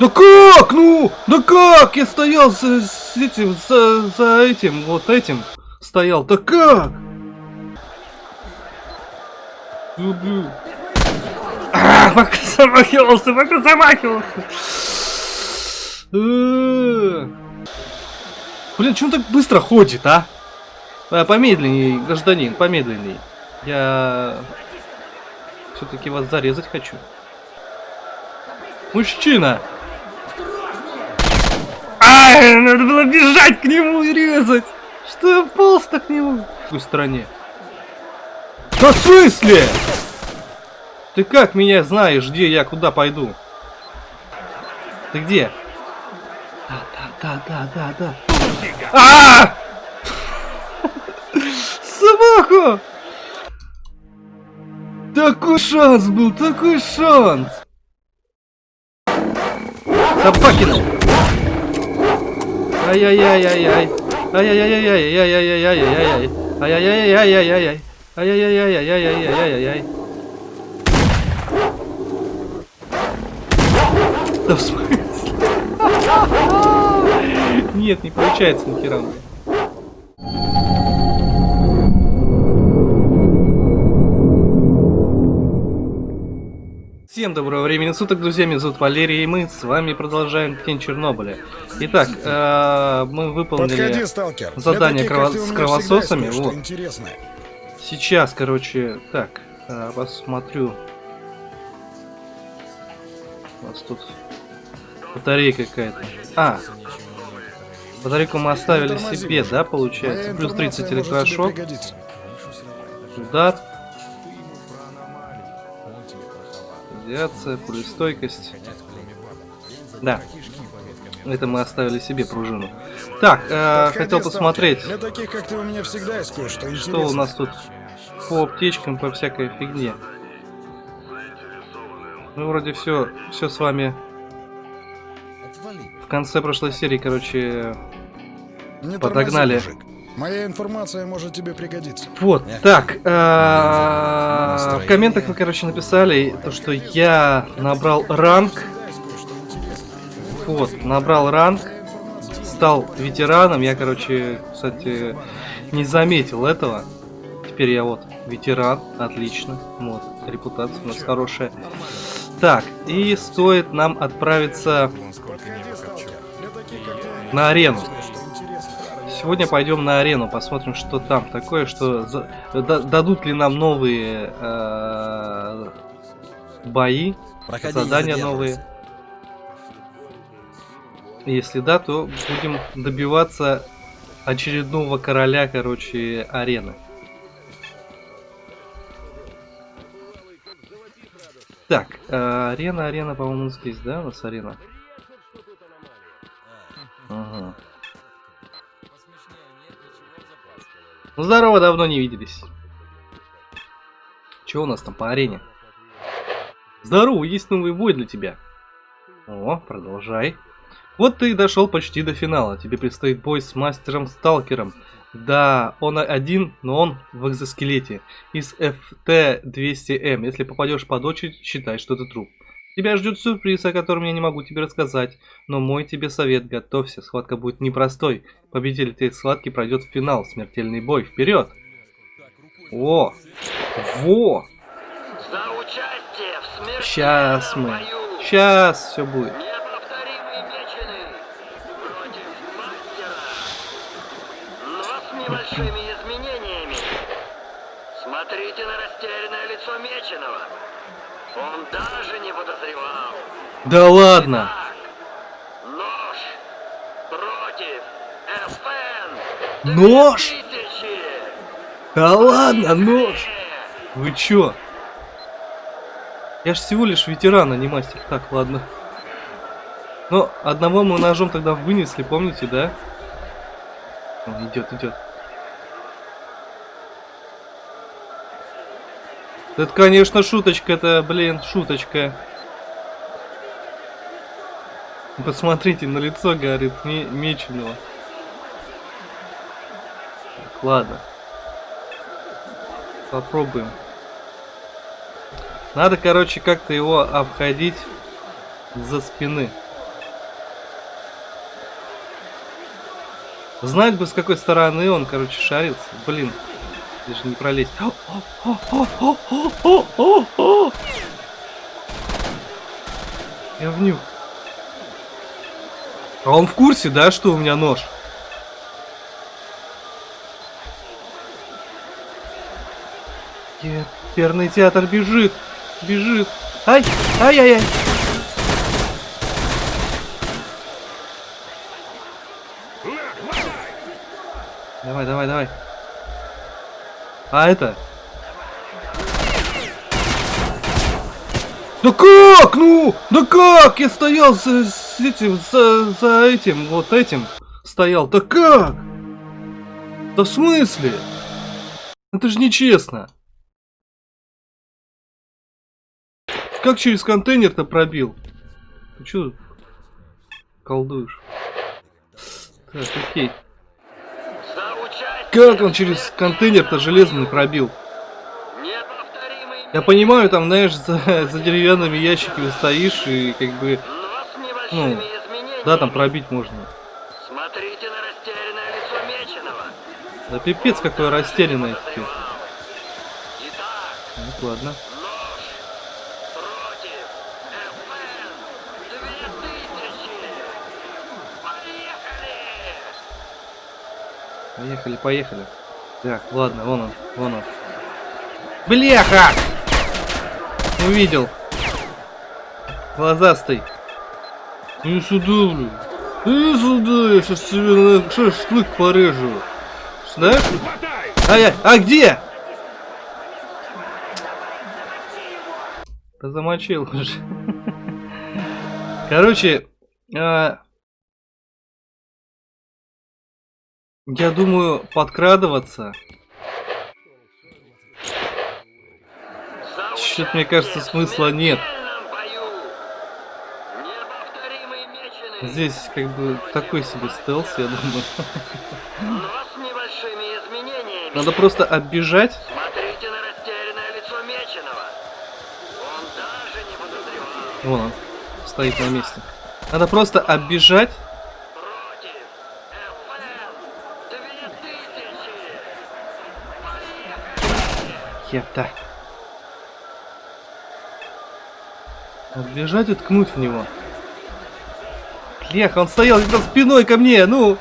Да как? Ну, да как? Я стоял за, с этим, за, за этим, вот этим стоял. Да как? Люблю. А, пока замахивался, пока замахивался. Э. Блин, он так быстро ходит, а? а помедленнее, гражданин, помедленнее. Я все-таки вас зарезать хочу. Мужчина! Ай, надо было бежать к нему и резать! Что я полз-то к нему? В какой стороне? Да в смысле? Ты как меня знаешь, где я, куда пойду? Ты где? Да, да, да, да, да, да. А! Собаку! Такой шанс был, такой шанс! Собакина! Ай-яй-яй-яй-яй! Ай-яй-яй-яй-яй-яй-яй-яй-яй! Ай-яй-яй-яй-яй-яй! Ай-яй-яй-яй-яй-яй-яй-яй! Да в смысле? Нет, не получается нихера. Всем доброго времени суток, друзья, меня зовут Валерий, и мы с вами продолжаем Тень Чернобыля. Итак, э, мы выполнили Подходи, задание крово с кровососами. Вот. Сейчас, короче, так, э, посмотрю. У нас тут батарейка какая-то. А, батарейку мы оставили себе, да, получается? Плюс 30 информация может тебе электрошок, удар, радиация, пулестойкость. Да. Это мы оставили себе пружину. Так, э, Подходи, хотел посмотреть, Для таких, как ты, у меня всегда есть кое-что что у нас тут по аптечкам, по всякой фигне. Мы вроде все, все с вами в конце прошлой серии, короче, Не подогнали. тормози. Моя информация может тебе пригодиться. Вот, так, э, в комментах вы, короче, написали, то, что я набрал ранг, вот, набрал ранг, стал ветераном, я, короче, кстати, не заметил этого, теперь я вот ветеран, отлично, вот, репутация у нас хорошая. Так, и стоит нам отправиться Подходи, сталкер. Сегодня пойдем на арену, посмотрим, что там такое, что за- дадут ли нам новые э, бои, задания новые. Если да, то будем добиваться очередного короля, короче, арены. Так, э, арена, арена, по-моему, здесь, да, у нас арена? Ага. Здорово, давно не виделись. Че у нас там по арене? Здорово, есть новый бой для тебя. О, продолжай. Вот ты и дошел почти до финала. Тебе предстоит бой с мастером Сталкером. Да, он один, но он в экзоскелете. Из FT-200M. Если попадешь под очередь, считай, что ты труп. Тебя ждет сюрприз, о котором я не могу тебе рассказать. Но мой тебе совет, готовься, схватка будет непростой. Победитель этой схватки пройдет в финал, смертельный бой. Вперед! О! Во! За участие в смертельном Сейчас мы. Сейчас все будет. против мастера, но с небольшими изменениями. Смотрите на растерянное лицо меченого. Он даже не подозревал. Да ладно! Нож против FN. Нож? 2000. Да ладно, нож! Вы чё? Я ж всего лишь ветеран, а не мастер. Так, ладно. Но одного мы ножом тогда вынесли, помните, да? Он идет, идет. Это, конечно, шуточка, это, блин, шуточка. Посмотрите, на лицо горит не, меч у него. Так, ладно. Попробуем. Надо, короче, как-то его обходить за спины. Знать бы, с какой стороны он, короче, шарится. Блин, даже не пролезть. Я внюх. А он в курсе, да, что у меня нож? Оперный театр бежит. Бежит. Ай! Ай-яй-яй! Давай, давай, давай. А это? Да как? Ну, да как? Я стоял за, с этим, за, за этим, вот этим стоял. Да как? Да в смысле? Это же нечестно. Как через контейнер-то пробил? Ты что колдуешь? Так, окей. Как он через контейнер-то железный пробил? Я понимаю, там, знаешь, за, за деревянными ящиками стоишь и как бы, с ну, да, там пробить можно. Смотрите на растерянное лицо Меченого. Да пипец какой растерянный теперь. Итак, Ну ладно. нож против ФН 2000. Поехали! Поехали, поехали. Так, ладно, вон он, вон он. Бляха! Увидел. Глазастый. Ну сюда, блин. Иди сюда, я сейчас тебе на шашлык порежу. Знаешь? А я, а где? Да замочил уже. Короче, а, я думаю, подкрадываться. Чё-то, мне кажется, смысла нет. смертельном бою. Неповторимый Меченый. Здесь как бы такой себе стелс, я думаю. Надо просто оббежать. Смотрите на растерянное лицо Меченого. Он даже не подозревал. Вон он, стоит на месте. Надо просто оббежать. Против ФН 2000. Епта. Оббежать и ткнуть в него. Лех, он стоял как раз спиной ко мне, ну.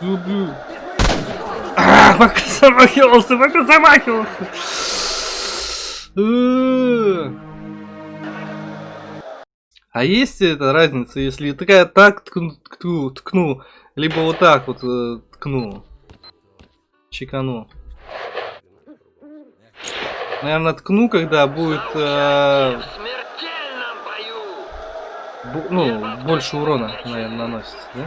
Люблю. А, пока замахивался, пока замахивался. Э. А есть эта разница, если такая так ткну, либо вот так вот э, ткну, чекану. Наверное, ткну, когда будет, э, В смертельном бою. бу- ну, больше урона, наверное, наносит, да?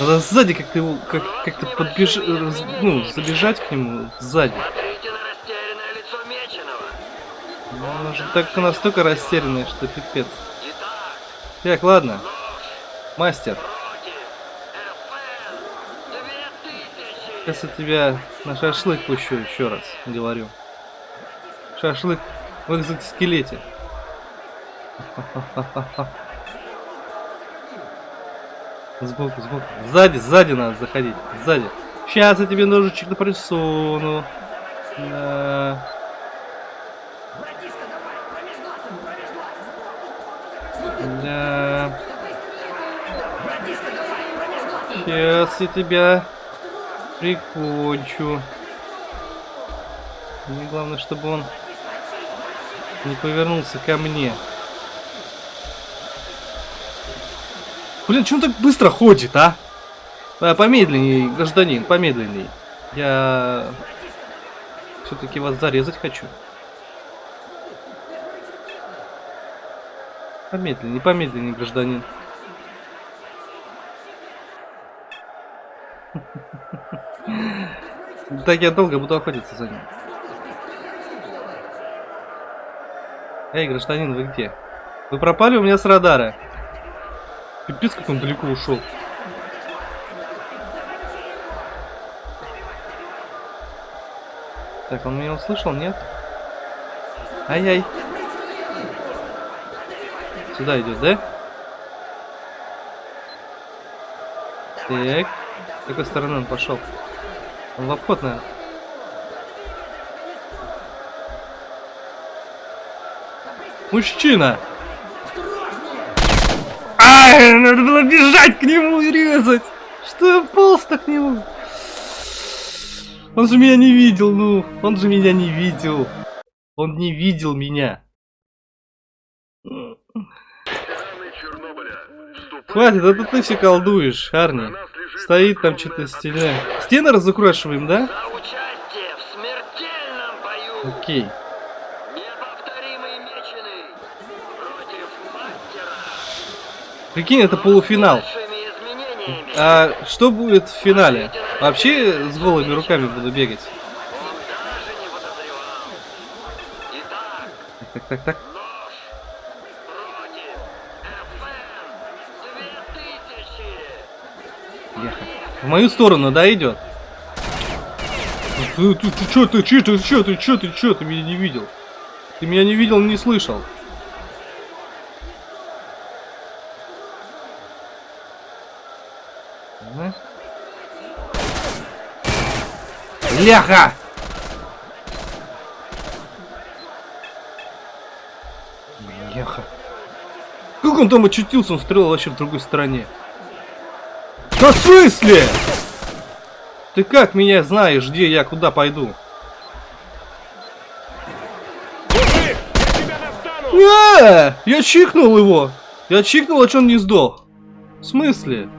Надо сзади как-то его, как, как-то ну, забежать к нему сзади. Ну, Он же так настолько растерянный, что пипец. Так, ладно, мастер, против ФН 2000. сейчас я тебя на шашлык пущу еще раз, говорю. Шашлык в экзоскелете. Сбоку, сбоку. Сзади, сзади надо заходить. Сзади. Сейчас я тебе ножичек на присуну. Да. Да. Сейчас я тебя прикончу. Мне главное, чтобы он не повернулся ко мне. Блин, он так быстро ходит, а? а помедленней, гражданин, помедленней. Я все-таки вас зарезать хочу. Помедленней, помедленней, гражданин. Так я долго буду охотиться за ним. Эй, гражданин, вы где? Вы пропали у меня с радара. Пипец, как он далеко ушел. Так, он меня услышал, нет? Ай-яй. Сюда идет, да? Так. С какой стороны он пошел? Он в обход, наверное. Мужчина! Надо было бежать к нему и резать! Что я полз-то к нему? Он же меня не видел, ну. Он же меня не видел. Он не видел меня. Хватит, это ты все колдуешь, Арни. Стоит там что-то стены. Стены разукрашиваем, да? Окей меченый против мастера! Прикинь, это полуфинал. А что будет в финале? Вообще с голыми руками буду бегать. Он даже не подозревал. Итак, Так, так, так. нож против FN 2000! Ехать. В мою сторону, да, идет? Ты, ты, ты чё, ты, чё, ты, чё, ты, чё, ты, чё, ты меня не видел? Ты меня не видел, не слышал. Ага. Ляха! Ляха. Как он там очутился? Он стрелял вообще в другой стороне. Да в смысле? Ты как меня знаешь, где я, куда пойду? А, я чикнул его. Я чикнул, а че он не сдох? В смысле?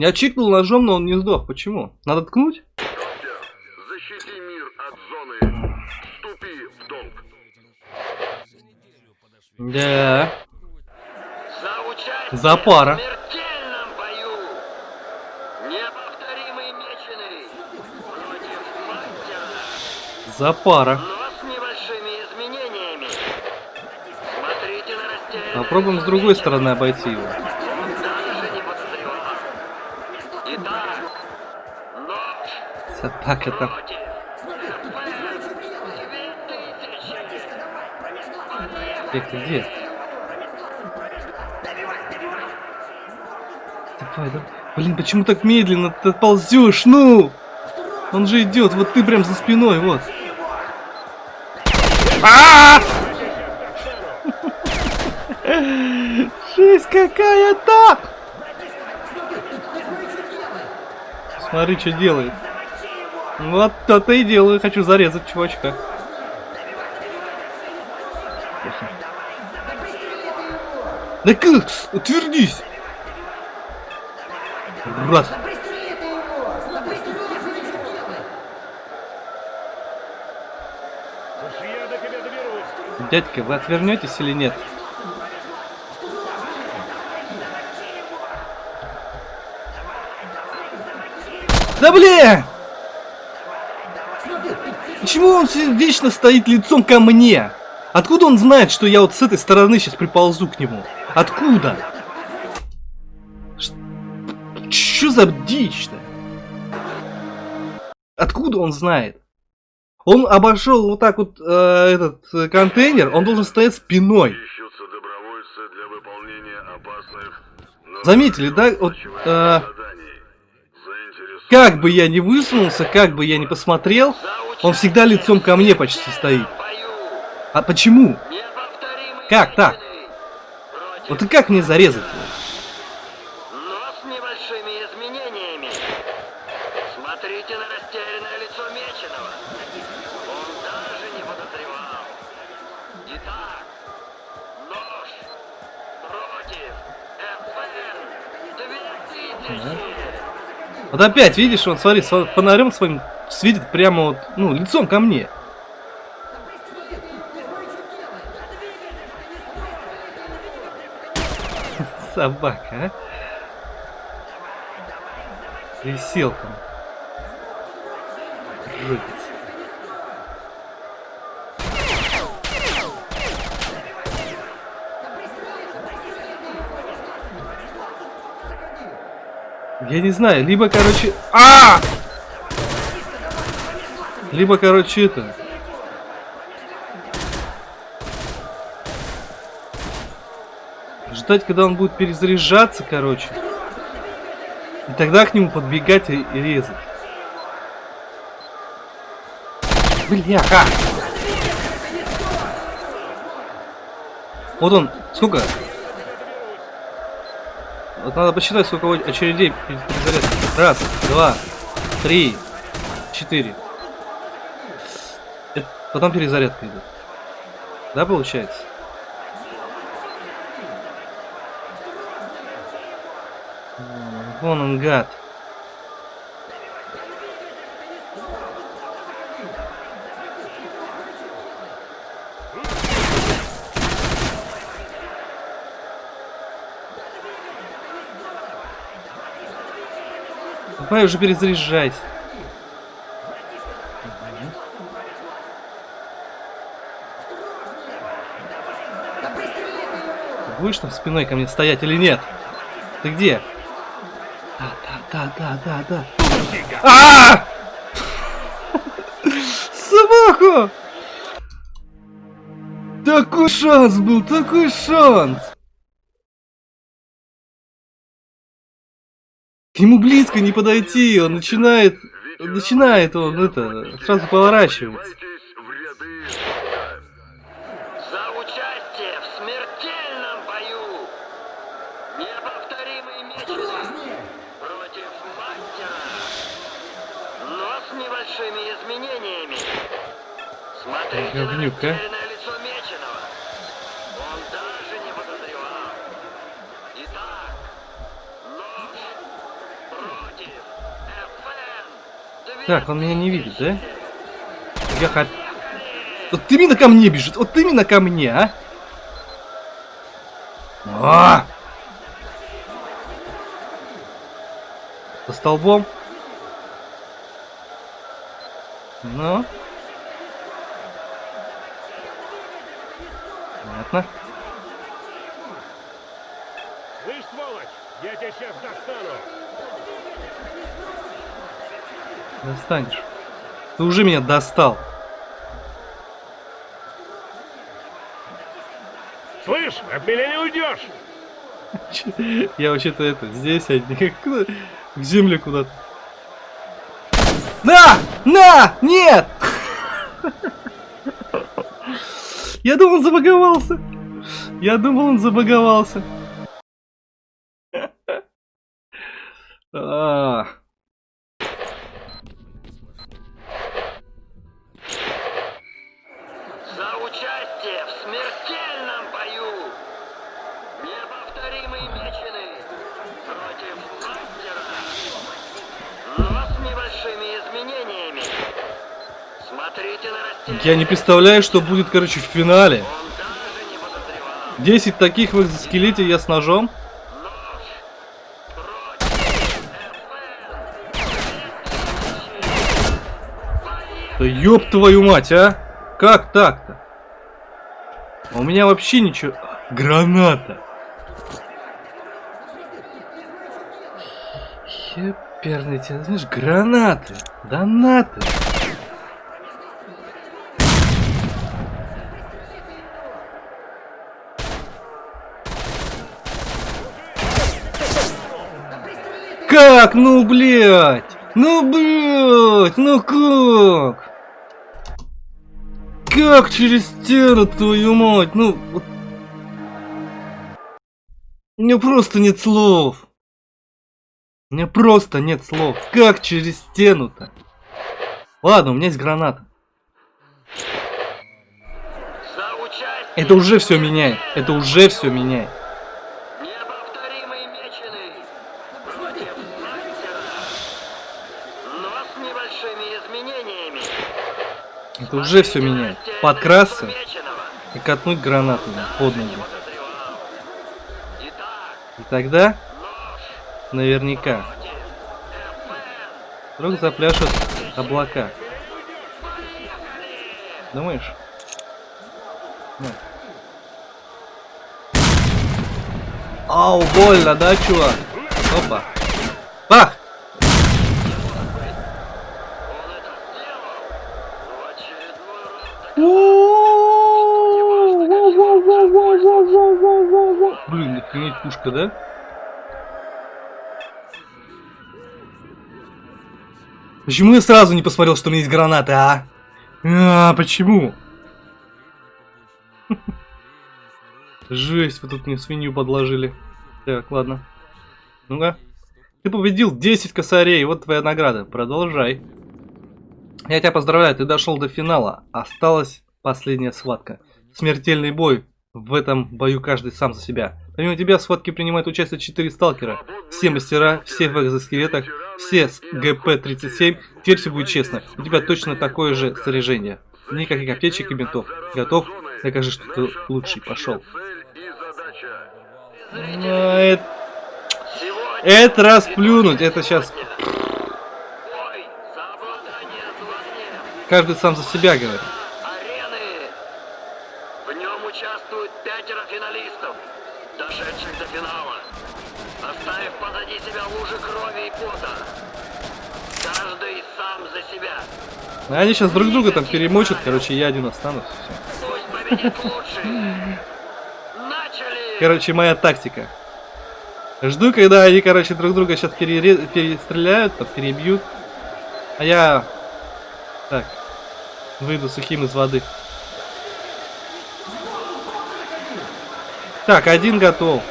Я чикнул ножом, но он не сдох. Почему? Надо ткнуть? Защити мир от зоны. Вступи в долг. Да. За пара. За пара. Попробуем с другой стороны обойти его. Он даже не подозревал. Итак, нож Собака 2000! Где ты где? Давай, давай. Блин, почему так медленно ты ползешь? Ну! Он же идет, вот ты прям за спиной, вот. А! Жесть какая-то! Смотри, что делает. Вот то-то и делаю. Хочу зарезать чувачка. Да как? Утвердись! Брат. Дядька, вы отвернетесь или нет? Да блин! Почему он вечно стоит лицом ко мне? Откуда он знает, что я вот с этой стороны сейчас приползу к нему? Откуда? Что за дичь-то? Откуда он знает? Он обошел вот так вот э, этот э, контейнер, он должен стоять спиной. Заметили, да? Вот, э, как бы я ни высунулся, как бы я ни посмотрел, он всегда лицом ко мне почти стоит. А почему? Как так? Вот и как мне зарезать его? Но с небольшими изменениями. Смотрите на растерянное лицо Меченого. Он даже не подозревал. Итак, нож против FN 2000. Вот опять, видишь, он, смотри, фонарем своим светит прямо вот, ну, лицом ко мне. Собака, а? Присел там. Жутец. Я не знаю, либо, короче... А! Либо, короче, это... ждать, когда он будет перезаряжаться, короче. И тогда к нему подбегать и, и резать. Бляха! Вот он, сколько? Вот надо посчитать, сколько очередей перед перезарядкой. Раз, два, три, четыре. Потом перезарядка идет. Да, получается? Вон он, гад. Давай уже перезаряжайся. Будешь там спиной ко мне стоять или нет? Ты где? Да, да, да, да, да, да. А! Собаку! Такой шанс был, такой шанс! К нему близко не подойти, он начинает, начинает он это, сразу поворачивается. Вливайтесь в ряды врага. За участие в смертельном бою! Неповторимый меч против мастера! Но с небольшими изменениями. Смотрите на Говнюк, а? растерянное лицо Меченого. Он даже не подозревал. Итак, нож против FN. Так, он меня не видит, да? Я хот... Вот именно ко мне бежит, вот именно ко мне, а? А! За столбом? Ну? Понятно. Слышь, сволочь, я тебя сейчас достану. Достанешь. Ты уже меня достал. Слышь, от меня не уйдешь. Я вообще-то это, здесь, куда- в землю куда-то. На! На! Нет! Я думал, он забаговался. Я думал, он забаговался. Я не представляю, что будет, короче, в финале. Он даже не подозревал. 10 таких в экзоскелете я с ножом. Да ёб твою мать, а! Как так-то? А У меня вообще ничего... Граната! Еперный тебя, знаешь, гранаты! Донаты! Как? Ну, блядь! Ну, блядь! Ну как? Как через стену, твою мать? Ну, вот... У меня просто нет слов. У меня просто нет слов. Как через стену-то? Ладно, у меня есть граната. Это уже все меняет. Это уже все меняет. Неповторимый меченый против мастера. Но с небольшими изменениями. Это уже все меняет. Подкрасться и катнуть гранату под ноги. И тогда, наверняка, вдруг запляшут облака. Думаешь? Ну. Ау, больно, да, чувак? Опа. Бах! Пушка, да? Почему я сразу не посмотрел, что у меня есть гранаты, а? А, почему? Жесть, вы тут мне свинью подложили. Так, ладно. Ну-ка. Ты победил 10 косарей, вот твоя награда. Продолжай. Я тебя поздравляю, ты дошел до финала. Осталась последняя схватка. Смертельный бой. В этом бою каждый сам за себя. Помимо тебя в схватке принимают участие 4 сталкера. Все мастера, все в экзоскелетах, все с ГП-37. Теперь все будет честно. У тебя точно такое же снаряжение. Никаких аптечек и бинтов. Готов? Докажи, что ты лучший. Пошел. Это, это расплюнуть. Это сейчас каждый сам за себя говорит. арены. В нем участвуют пятеро финалистов, дошедших до финала, оставив позади себя лужи крови и пота. Каждый сам за себя. Они сейчас друг друга там перемочат. Короче, я один останусь. Короче, моя тактика. Жду, когда они, короче, друг друга сейчас перестреляют, там, перебьют. А я... Так. Выйду сухим из воды. Так, один готов.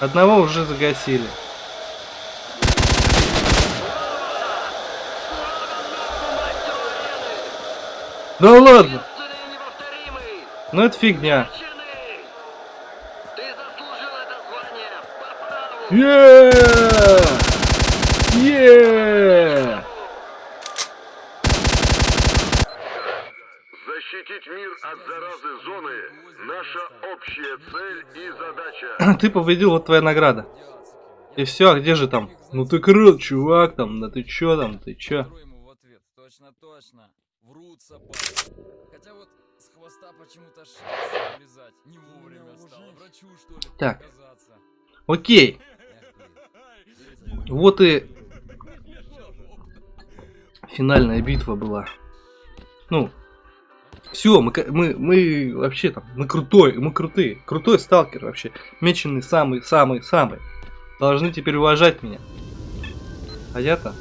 Одного уже загасили. Да ладно! Ну это фигня. Е! Е! Защитить мир от заразы зоны – наша общая цель и задача. Ты победил, вот твоя награда. И все, а где же там? Ну ты крут, чувак, там, да ты чё там, ты чё? Точно, точно. Врут собаки. Хотя вот с хвоста почему-то шерсть вылезать не вовремя стало. Врачу, что ли, Так. показаться. Окей, вот и финальная битва была. Ну, все, мы, мы, мы вообще там, мы крутой, мы крутые, крутой сталкер вообще, меченый самый-самый-самый. Должны теперь уважать меня. А я-то?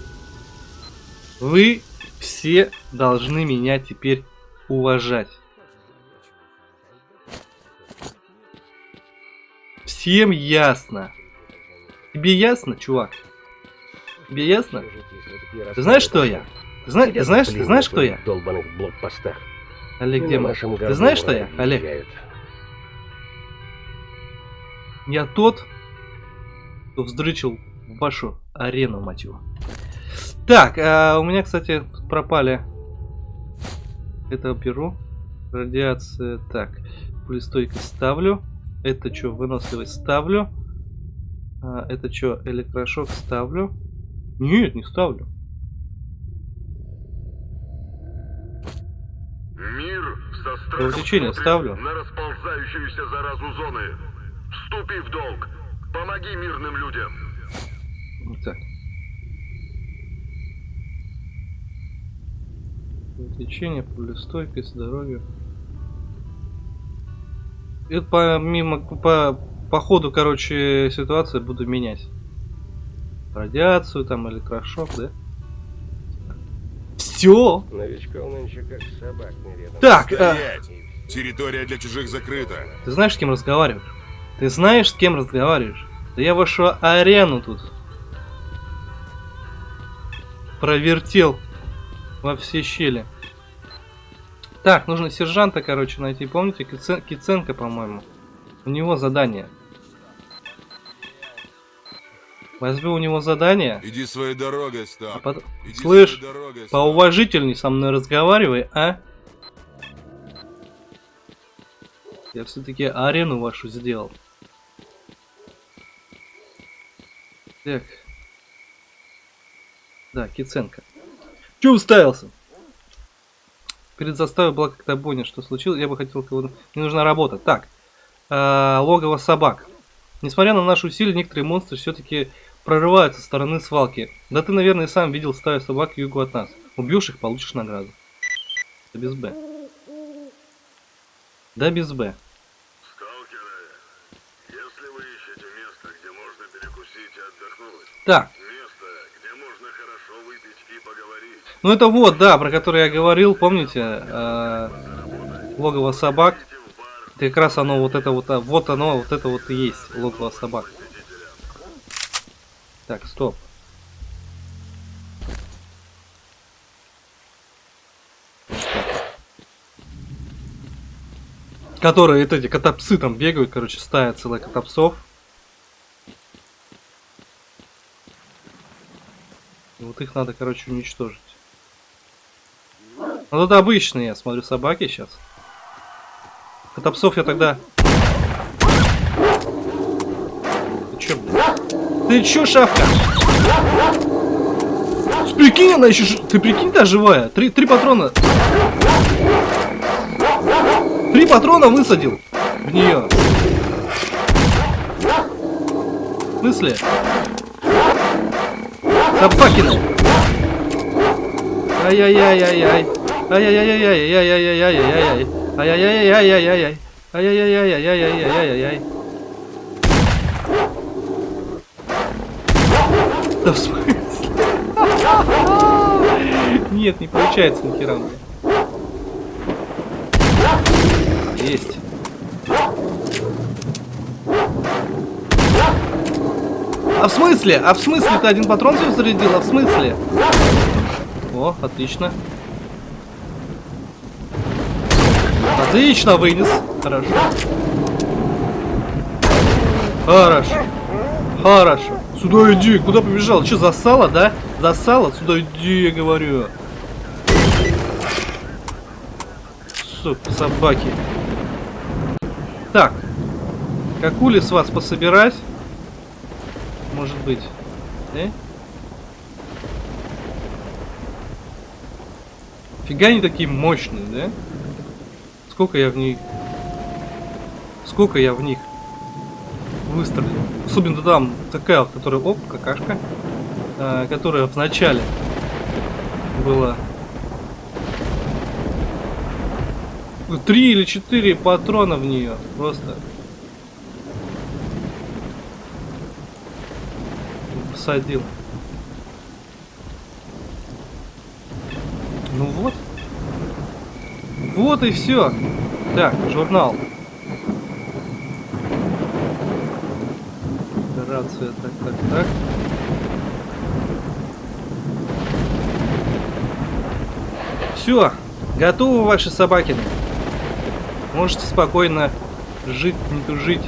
Вы все должны меня теперь уважать. Всем ясно. Тебе ясно, чувак? Тебе ясно? Ты знаешь, что я? Ты, зна- ты знаешь, ты знаешь, кто я? Олег на нашем Ты знаешь, что я, Олег? Я тот, кто вздрючил вашу арену, мать его. Так, а у меня, кстати, пропали. Это беру. Радиация. Так, пулестойкость ставлю. Это что, выносливость ставлю. А, это что, электрошок ставлю. Нет, не ставлю. Мир со страхом Увлечение ставлю. на расползающуюся заразу зоны. Вступи в долг. Помоги мирным людям. Так. Лечение, пулестойкость, здоровье. Это помимо по, по ходу, короче, ситуации буду менять. Радиацию, там, электрошок, да? Все. Новичков нынче как собак нередно. Так, а! Территория для чужих закрыта. ты знаешь, с кем разговариваешь? Ты знаешь, с кем разговариваешь? Да я вашу арену тут провертел во все щели. Так, нужно сержанта, короче, найти. Помните, Кицен- Киценко, по-моему. У него задание. Возьму у него задание. Иди своей дорогой, А Став. потом... Иди Слышь, дорогой, поуважительней со мной разговаривай, а? Я все-таки арену вашу сделал. Так. Да, Киценко. Че уставился? Перед заставой была как-то Боня, что случилось, я бы хотел кого-то... Мне нужна работа. Так, э, логово собак. Несмотря на наши усилия, некоторые монстры все-таки прорываются со стороны свалки. Да ты, наверное, сам видел стаю собак югу от нас. Убьешь их, получишь награду. Да без Б. Да без Б. Сталкеры, если вы ищете место, где можно перекусить и отдохнуть... Так, ну это вот, да, про который я говорил, помните, э, логово собак. Это как раз оно вот это вот, а, вот оно, вот это вот и есть логово собак. Так, стоп. Которые это эти котопсы там бегают, короче, стая целая котопсов. Вот их надо, короче, уничтожить. Ну это обычные, я смотрю, собаки сейчас. Котопсов я тогда... Ты чё? Ты чё, шавка? Прикинь, она еще... Ты прикинь, та живая? Три, три патрона. Три патрона высадил в нее. В смысле? Собакина. Ай-яй-яй-яй-яй. Ай-яй-яй-яй-яй-яй-яй-яй-яй. Ай-яй-яй-яй-яй-яй. Ай-яй-яй-яй-яй-яй-яй-яй. Да в смысле? Нет, не получается нихера. у меня. Есть. А в смысле? А в смысле ты один патрон всего зарядил? А в смысле? О, отлично. Отлично вынес. Хорошо. Хорошо. Хорошо. Сюда иди. Куда побежал? Че, засала, да? Засала? Сюда иди, я говорю. Сука, собаки. Так. Какули с вас пособирать? Может быть. Э? Фига они такие мощные, да? Сколько я в них... Сколько я в них выстрелил. Особенно там такая которая... Оп, какашка. а, которая в начале была... Три или четыре патрона в нее. Просто. Всадил. Ну вот. Вот и все. Так, журнал. Операция, так, так, так. Все, готовы ваши собакины. Можете спокойно жить, не тужить.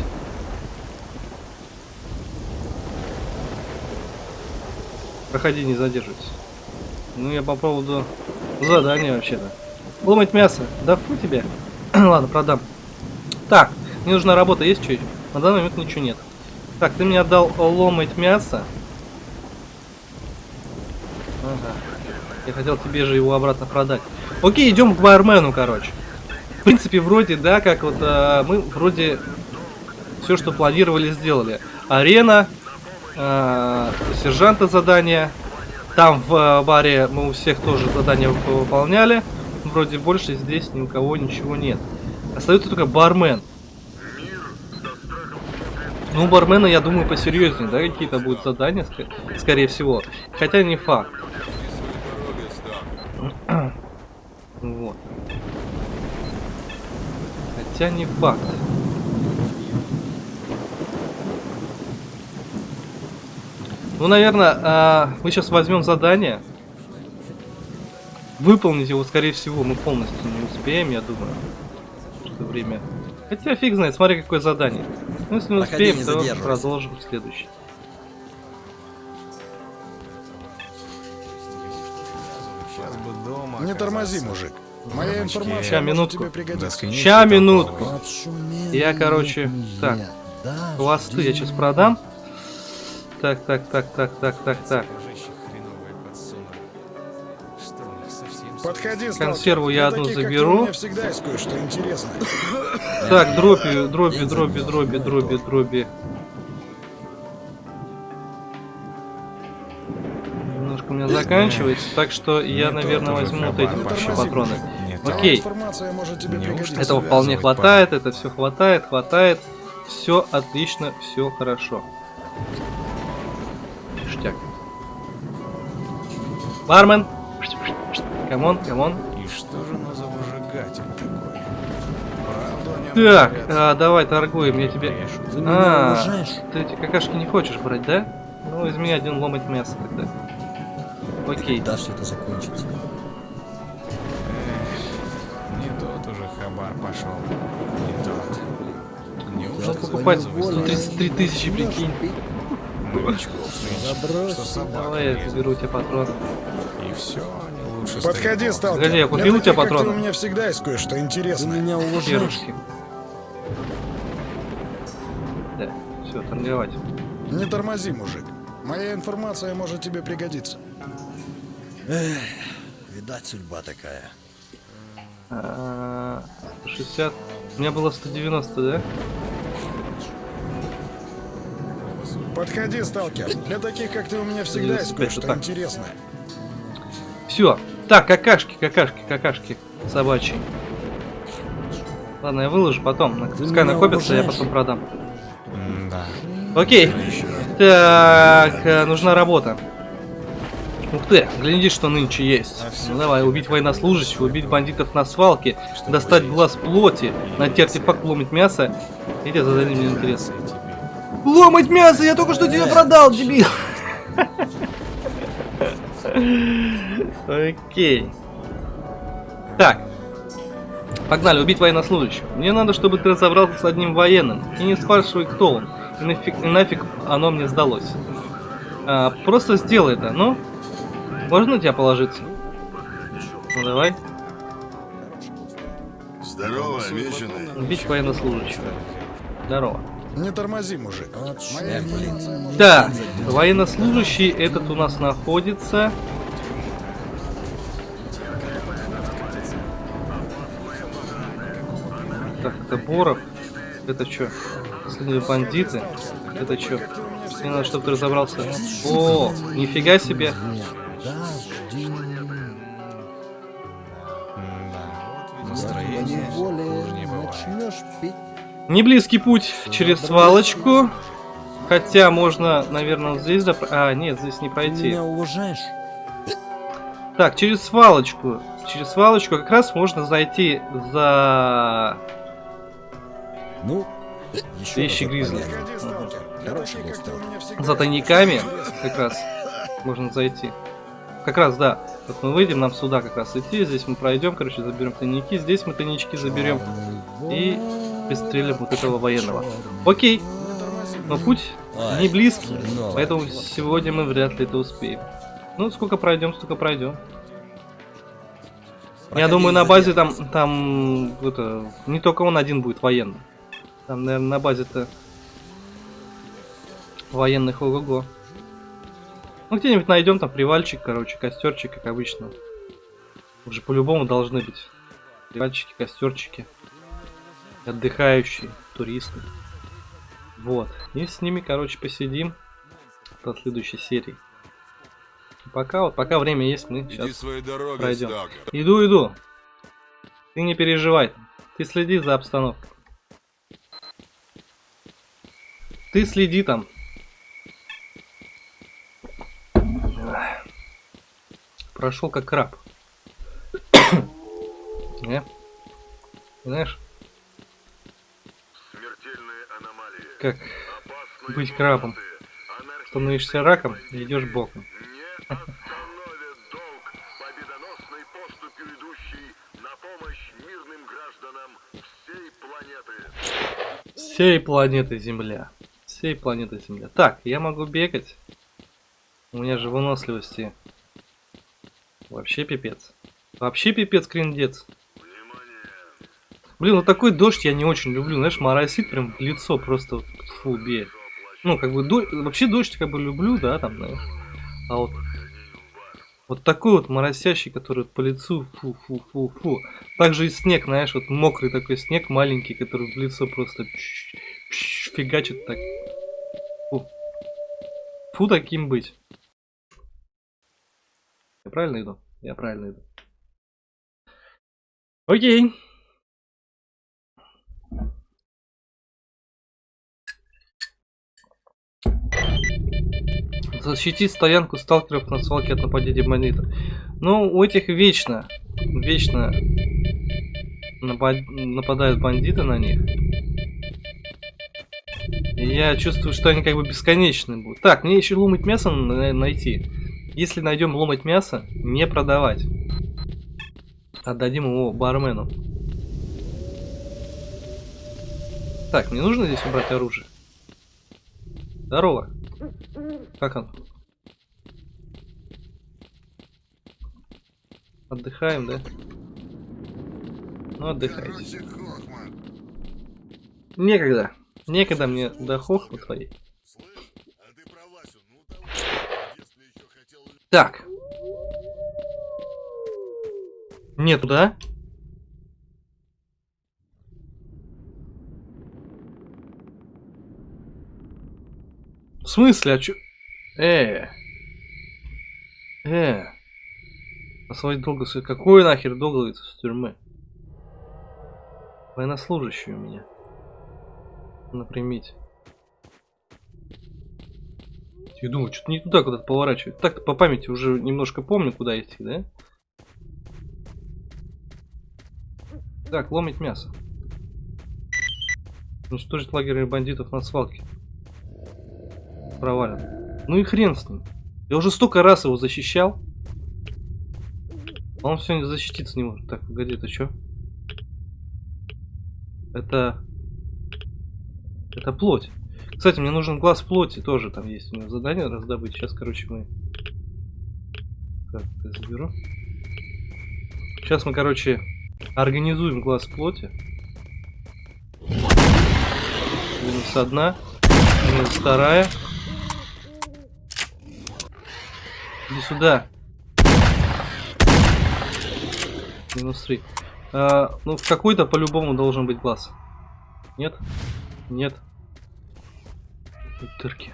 Проходи, не задерживайся. Ну, я по поводу задания вообще-то. Ломать мясо. Да фу тебе. Ладно, продам. Так, мне нужна работа. Есть что? На данный момент ничего нет. Так, ты мне отдал ломать мясо. Ага. Я хотел тебе же его обратно продать. Окей, идем к бармену, короче. В принципе, вроде, да, как вот а, мы вроде все, что планировали, сделали. Арена, у сержанта задание. Там в а, баре мы у всех тоже задания вы- выполняли. Вроде больше здесь ни у кого ничего нет. Остается только бармен. Ну, бармена, я думаю, посерьезнее, да, какие-то будут задания, ск- скорее всего. Хотя не факт. Вот. Хотя не факт. Ну, наверное, а, мы сейчас возьмем задание. Выполнить его, скорее всего, мы полностью не успеем, я думаю. Что время. Хотя фиг знает, смотри, какое задание. Ну, если не Проходи, успеем, то продолжим следующий. Не тормози, мужик. Моя информация Ща, минутку. Ща, минутку. Я, короче, так, хвосты я сейчас продам. Так, так, так, так, так, так, так. Сталкер. Консерву я одну таких, заберу. Так, дроби, дроби, дроби, дроби, дроби, дроби. Немножко у меня заканчивается, так что я, наверное, возьму вот эти тормози, патроны. Окей, этого вполне хватает, это все хватает, хватает. Все отлично, все хорошо. Бармен. Come on, come on. И что же оно за выжигатель такой? Так, а, давай торгуем, я тебе... Ты меня А, ты эти какашки не хочешь брать, да? Ну, возьми один ломоть мяса тогда. Окей. Когда все это закончится? Не тот уже хабар пошел. Не тот. Неужто Ну, покупать забыл 133 тысячи, прикинь. новичков собака Давай я заберу у тебя патроны. И все, Подходи, сталкер. Погоди, я купил у тебя ты, патроны? У меня всегда есть кое-что Ты интересное. меня уважаешь? Перышки. Да, все, торговать. Не тормози, мужик. Моя информация может тебе пригодиться. Видать, судьба такая. А, 160. У меня было 190, да? Подходи, сталкер. Для таких, как ты, у меня всегда есть 95, кое-что интересное. Все. Так, какашки, какашки, какашки собачьи. Ладно, я выложу потом. Пускай накопится, я потом продам. М-да. Окей. Так, э, нужна работа. Ух ты, гляди, что нынче есть. Ну давай, убить военнослужащего, убить бандитов на свалке, достать глаз плоти, найти артефакт, ломать мясо. Эти задали мне интерес. Ломать мясо, я только что тебе продал, дебил. Окей. Так. Погнали, убить военнослужащего. Мне надо, чтобы ты разобрался с одним военным. И не спрашивай, кто он. И нафиг, и нафиг оно мне сдалось. А, просто сделай это, ну. Можно на тебя положиться? Ну давай. Здорово, обещанный. Убить военнослужащего. Здорово. Не тормози, мужик. Так, военнослужащий этот у нас находится. Так, это Боров. Это что? Последние бандиты. Это что? Мне надо, чтобы ты разобрался. О, нифига себе. Не близкий путь через свалочку. Хотя можно, наверное, вот здесь доп- А, нет, здесь не Ты пройти. меня уважаешь? Так, через свалочку. Через свалочку как раз можно зайти за... Ну, еще Вещи Гризли. понятно. Подходи, сталкер. Для Хороший таких, был как ты, у сталкер. меня всегда за тайниками. Как раз можно зайти. Как раз, да. Вот мы выйдем, нам сюда как раз идти. Здесь мы пройдем, короче, заберем тайники. Здесь мы тайнички заберем. И пристрелим вот этого военного. Окей, но путь не близкий. хреново. Поэтому сегодня мы вряд ли это успеем. Ну, сколько пройдем, столько пройдем. Я думаю, на базе там, там, это, не только он один будет военный. Там, наверное, на базе-то военных ого-го. Ну, где-нибудь найдем там привальчик, короче, костерчик, как обычно. Уже по-любому должны быть привальчики, костерчики. Отдыхающие, туристы. Вот. И с ними, короче, посидим до следующей серии. Пока вот, пока время есть, мы Иди сейчас дорогой, пройдем. сталкер. Иду, иду. Ты не переживай. Ты следи за обстановкой. Ты следи там. Прошел как краб. Не? Знаешь, как быть крабом. Становишься раком и идешь боком. всей планеты. Земля. Всей планеты Земля. Так, я могу бегать. У меня же выносливости. Вообще пипец. Вообще пипец криндец. Блин, вот такой дождь я не очень люблю. Знаешь, моросит прям в лицо просто фу, бе. Ну, как бы, до- вообще дождь как бы люблю, да, там, знаешь. А вот вот такой вот моросящий, который по лицу, фу-фу-фу-фу. Также и снег, знаешь, вот мокрый такой снег маленький, который в лицо просто фигачит так. Фу. Фу таким быть. Я правильно иду? Я правильно иду. Окей. Защитить стоянку сталкеров на свалке от нападения бандитов. Ну, у этих вечно, вечно напад- нападают бандиты на них. Я чувствую, что они как бы бесконечны будут. Так, мне еще ломать мясо на- найти. Если найдем ломать мясо, не продавать. Отдадим его бармену. Так, мне нужно здесь убрать оружие. Здорово. Как он? Отдыхаем, да? Ну, отдыхайте. Некогда. Некогда мне до хохмы твоей. Так. Нету, да? В смысле, а чё? Э. Э. Долго с... Какой нахер долго из тюрьмы? Военнослужащий у меня. На примете. Я думаю, что-то не туда куда-то поворачивать. Так-то по памяти уже немножко помню, куда идти, да? Так, ломить мясо. Уничтожить лагерь бандитов на свалке. Провален. Ну и хрен с ним. Я уже столько раз его защищал. А он все защититься не может. Так, погоди, это что? Это... Это плоть. Кстати, мне нужен глаз плоти тоже. Там есть у него задание раздобыть. Сейчас, короче, мы... Так, это заберу. Сейчас мы, короче, организуем глаз плоти. Минус одна. Минус вторая. Иди сюда. Минус три. А, ну, в какой-то по-любому должен быть глаз. Нет? Нет. Дырки.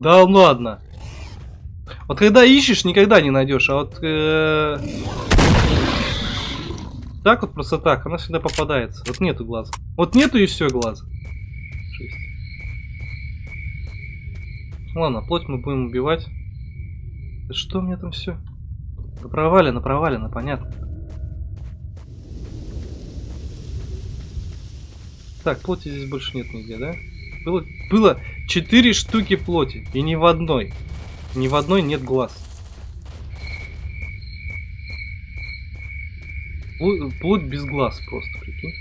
Да ладно. Вот когда ищешь, никогда не найдешь, а вот э, так вот просто так, она всегда попадается. Вот нету глаза. Вот нету и все глаза. Жесть. Ладно, плоть мы будем убивать. Да что у меня там все? Да провалено, провалено, понятно. Так, плоти здесь больше нет нигде, да? Было, было 4 штуки плоти, и ни в одной. Ни в одной нет глаз. Плоть, без глаз просто, прикинь.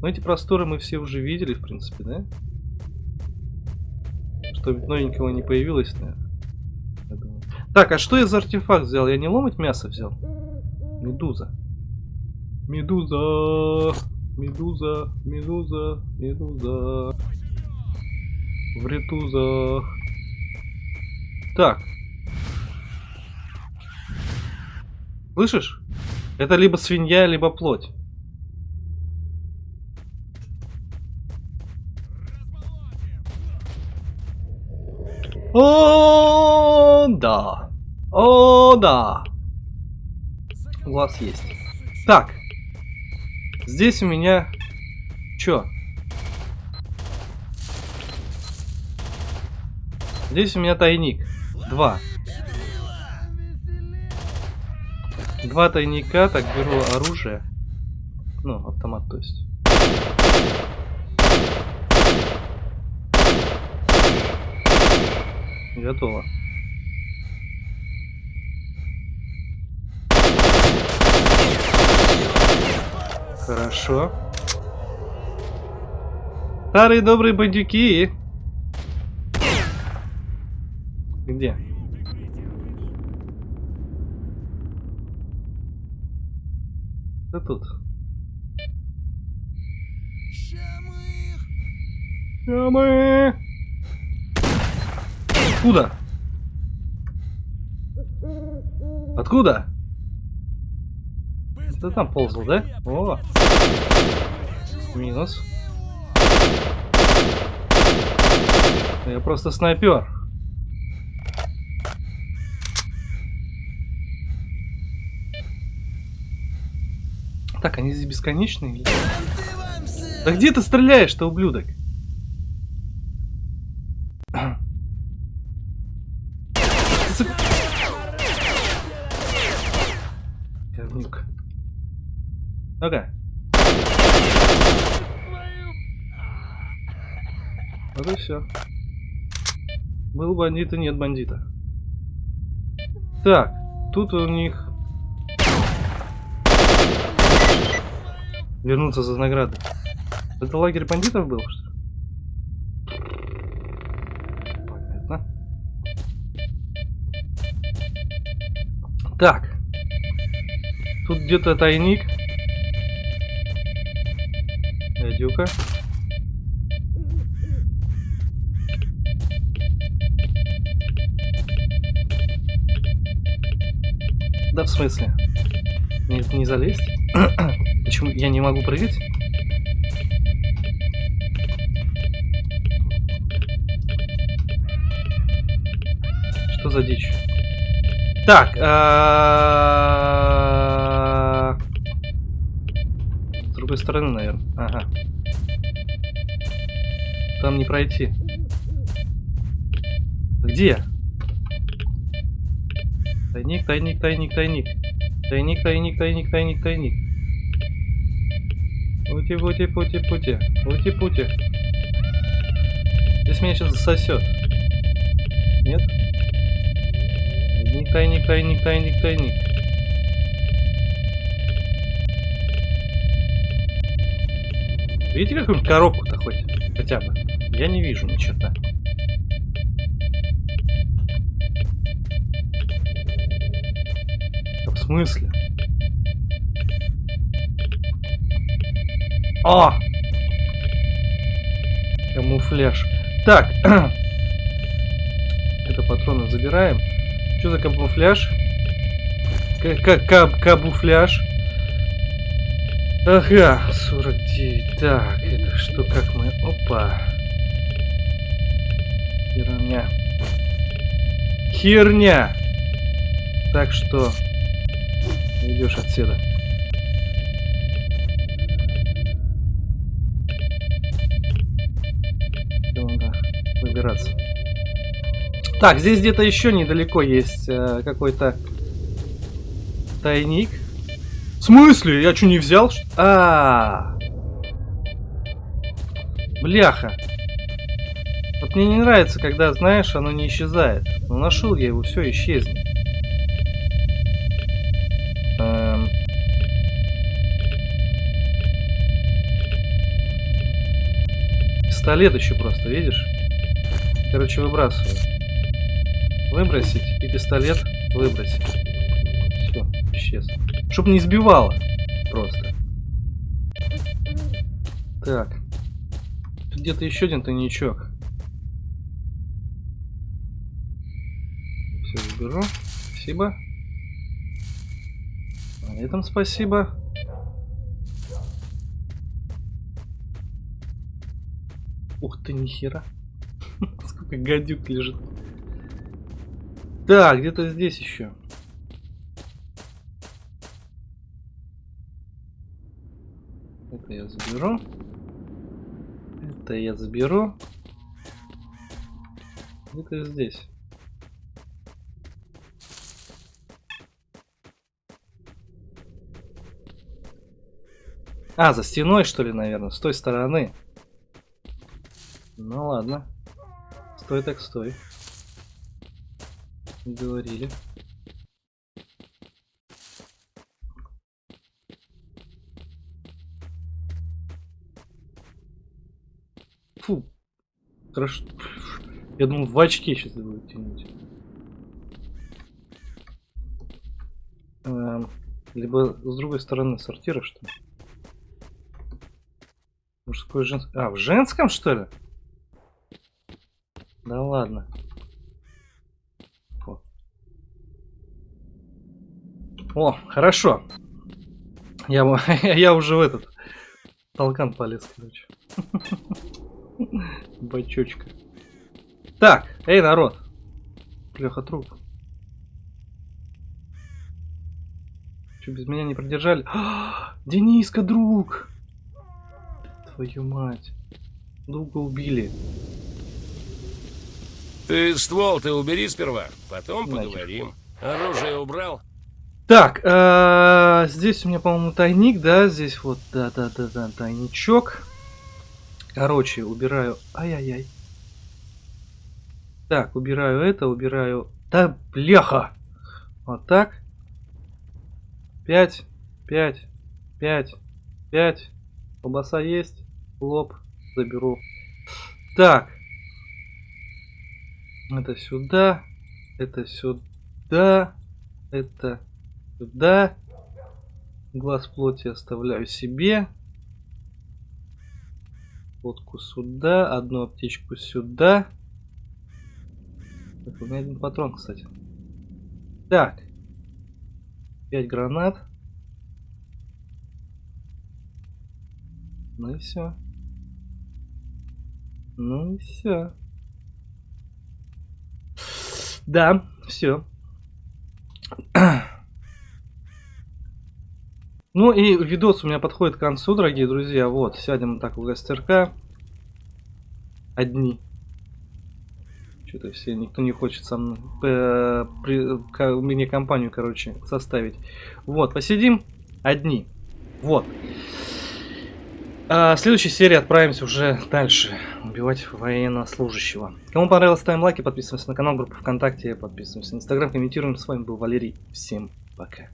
Но эти просторы мы все уже видели, в принципе, да? Что новенького не появилось, наверное. Так, а что я за артефакт взял? Я не ломать мясо взял? Медуза. Медуза. Медуза. Медуза. Медуза. В ретузах. Так. Слышишь? Это либо свинья, либо плоть. О, да. О, да. Глаз есть. Так. Здесь у меня... Чё? Здесь у меня тайник. Два. Два тайника. Так, беру оружие. Ну, автомат, то есть. Готово. Хорошо. Старые добрые бандюки. Где? Да тут. Ща Откуда? Откуда? Ты там ползал, да? О! Минус. Я просто снайпер. Так, они здесь бесконечные? Да где ты стреляешь-то, ублюдок? Сука. Говнюк. Ну-ка. Вот и все. Был бандит и нет бандита. Так, тут у них... Вернуться за награды. Это лагерь бандитов был, что? Понятно. Так. Тут где-то тайник. Дядюка. Да в смысле? Не, не залезть? Почему я не могу прыгать? Что за дичь? Так, а... с другой стороны, наверное. Ага. Там не пройти. Где? Тайник, тайник, тайник, тайник. Тайник, тайник, тайник, тайник, тайник. Пути, пути, пути, пути. Пути, пути. Здесь меня сейчас засосет. Нет? Тайник, тайник, тайник, тайник, тайник. Видите какую-нибудь коробку-то хоть? Хотя бы. Я не вижу ни черта. Смысле? О! Камуфляж. Так. Это патроны забираем. Что за камуфляж? Как камуфляж? Ага, 49. Так, это что, как мы... Опа. Херня. Херня! Так что... Идешь отсюда. Надо выбираться. Так, здесь где-то еще недалеко есть э, какой-то тайник. В смысле? Я что, не взял? А, -а, а Бляха. Вот мне не нравится, когда, знаешь, оно не исчезает. Но нашел я его, все исчезнет. Пистолет еще просто, видишь? Короче, выбрасываю. Выбросить и пистолет выбросить. Все, исчез. Чтоб не сбивало. Просто. Так. Тут где-то еще один тайничок. Все заберу. Спасибо. На этом спасибо. Ух ты, нихера. Сколько гадюк лежит. Так, где-то здесь еще. Это я заберу. Это я заберу. Где-то здесь. А, за стеной, что ли, наверное, с той стороны. Ну ладно. Стой так стой. Говорили. Фу. Хорошо. Я думал, в очки сейчас будет тянуть. Эм, либо с другой стороны сортира, что ли? Мужское, женское. А, в женском, что ли? Да ладно. О, О хорошо. Я, я уже в этот толкан полез, короче. Бачочка. Так, эй, народ. Леха труп. Что, без меня не продержали? Дениска, друг! твою мать. Друга убили. Ты ствол ты убери сперва, потом поговорим. Оружие убрал? Так, э, здесь у меня, по-моему, тайник, да? Здесь вот, да-да-да-да, тайничок. Короче, убираю... Ай-яй-яй. Так, убираю это, убираю... Да, бляха! Вот так. Пять, пять, пять, пять. Колбаса есть. Лоб заберу. Так. Это сюда. Это сюда. Это сюда. Глаз плоти оставляю себе. Водку сюда. Одну аптечку сюда. Так, у меня один патрон, кстати. Так. Пять гранат. Ну и все. Ну и все. Да, все. Ну и видос у меня подходит к концу, дорогие друзья. Вот, сядем так в гастерка. Одни. Что-то все, никто не хочет со мной, э, при- ка- мне компанию, короче, составить. Вот, посидим одни. Вот. А, в следующей серии отправимся уже дальше убивать военнослужащего. Кому понравилось, ставим лайки, подписываемся на канал, группу ВКонтакте, подписываемся на Инстаграм, комментируем. С вами был Валерий. Всем пока.